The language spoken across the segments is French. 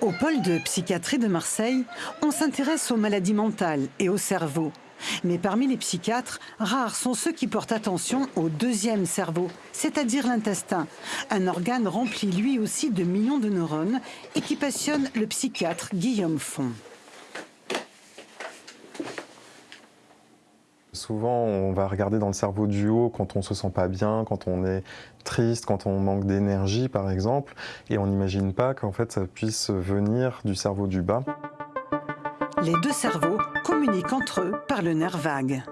Au pôle de psychiatrie de Marseille, on s'intéresse aux maladies mentales et au cerveau. Mais parmi les psychiatres, rares sont ceux qui portent attention au deuxième cerveau, c'est-à-dire l'intestin, un organe rempli lui aussi de millions de neurones et qui passionne le psychiatre Guillaume Font. Souvent, on va regarder dans le cerveau du haut quand on se sent pas bien, quand on est triste, quand on manque d'énergie, par exemple, et on n'imagine pas qu'en fait, ça puisse venir du cerveau du bas. Les deux cerveaux communiquent entre eux par le nerf vague.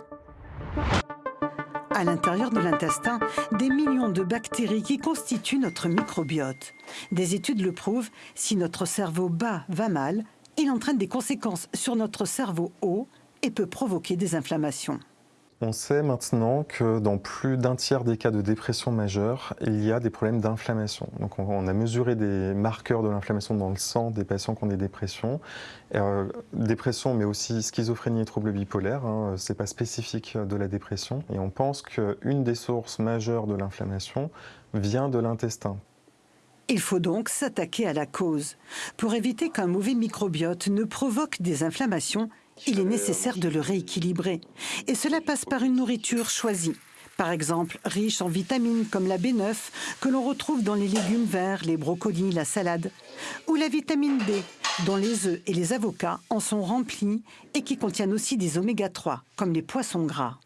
À l'intérieur de l'intestin, des millions de bactéries qui constituent notre microbiote. Des études le prouvent, si notre cerveau bas va mal, il entraîne des conséquences sur notre cerveau haut et peut provoquer des inflammations. On sait maintenant que dans plus d'un tiers des cas de dépression majeure, il y a des problèmes d'inflammation. Donc on a mesuré des marqueurs de l'inflammation dans le sang des patients qui ont des dépressions. Euh, dépression, mais aussi schizophrénie et troubles bipolaires, hein, ce n'est pas spécifique de la dépression. Et on pense qu'une des sources majeures de l'inflammation vient de l'intestin. Il faut donc s'attaquer à la cause. Pour éviter qu'un mauvais microbiote ne provoque des inflammations, il est nécessaire de le rééquilibrer. Et cela passe par une nourriture choisie. Par exemple, riche en vitamines comme la B9, que l'on retrouve dans les légumes verts, les brocolis, la salade, ou la vitamine B, dont les œufs et les avocats en sont remplis et qui contiennent aussi des oméga 3, comme les poissons gras.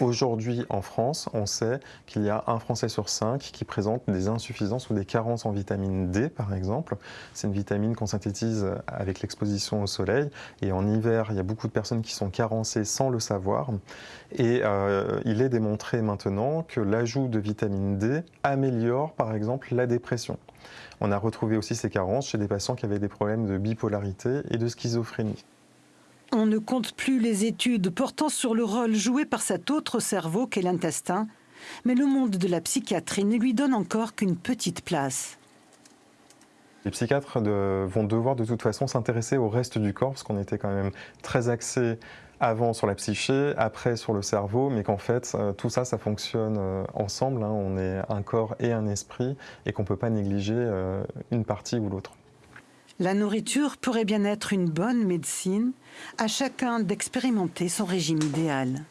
Aujourd'hui, en France, on sait qu'il y a un Français sur cinq qui présente des insuffisances ou des carences en vitamine D, par exemple. C'est une vitamine qu'on synthétise avec l'exposition au soleil. Et en hiver, il y a beaucoup de personnes qui sont carencées sans le savoir. Et euh, il est démontré maintenant que l'ajout de vitamine D améliore, par exemple, la dépression. On a retrouvé aussi ces carences chez des patients qui avaient des problèmes de bipolarité et de schizophrénie. On ne compte plus les études portant sur le rôle joué par cet autre cerveau qu'est l'intestin, mais le monde de la psychiatrie ne lui donne encore qu'une petite place. Les psychiatres vont devoir de toute façon s'intéresser au reste du corps, parce qu'on était quand même très axé avant sur la psyché, après sur le cerveau, mais qu'en fait euh, tout ça, ça fonctionne euh, ensemble. Hein. On est un corps et un esprit, et qu'on ne peut pas négliger euh, une partie ou l'autre. La nourriture pourrait bien être une bonne médecine, à chacun d'expérimenter son régime idéal.